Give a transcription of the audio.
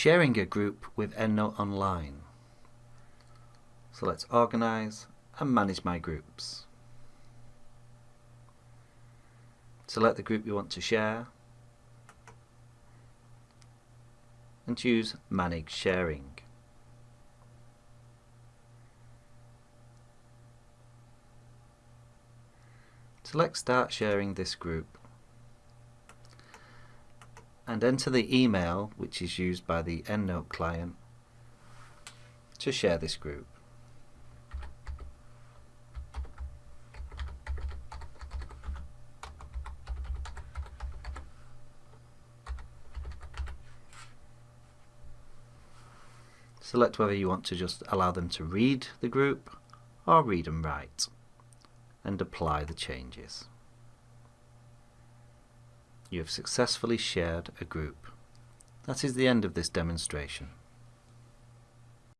Sharing a group with EndNote Online. So let's organize and manage my groups. Select the group you want to share and choose Manage Sharing. Select Start sharing this group and enter the email which is used by the EndNote client to share this group. Select whether you want to just allow them to read the group or read and write and apply the changes. You have successfully shared a group. That is the end of this demonstration.